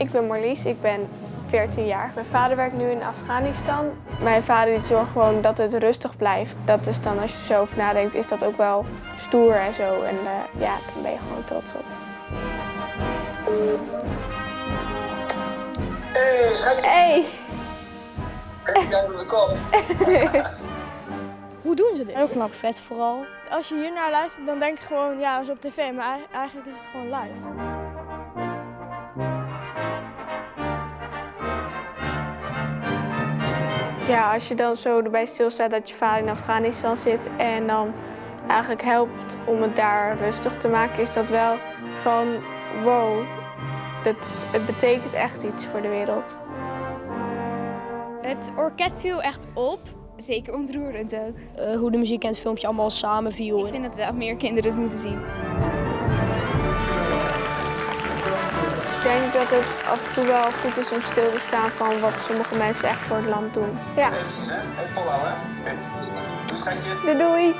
Ik ben Marlies, ik ben 14 jaar. Mijn vader werkt nu in Afghanistan. Mijn vader die zorgt gewoon dat het rustig blijft. Dat is dan, als je zo over nadenkt, is dat ook wel stoer en zo. En eh, ja, daar ben je gewoon trots op. Hey! kijk jou door de kop. Hoe doen ze dit? Heel knap vet vooral. Als je hier naar luistert, dan denk je gewoon, ja, dat is op tv. Maar ei- eigenlijk is het gewoon live. Ja, als je dan zo erbij stilstaat dat je vader in Afghanistan zit en dan eigenlijk helpt om het daar rustig te maken, is dat wel van wow, dat, het betekent echt iets voor de wereld. Het orkest viel echt op. Zeker ontroerend ook. Eh, hoe de muziek en het filmpje allemaal samenviel. Ik vind dat wel meer kinderen het moeten zien. Ik denk dat het af en toe wel goed is om stil te staan van wat sommige mensen echt voor het land doen. Ja, Eventjes, hè. Doei!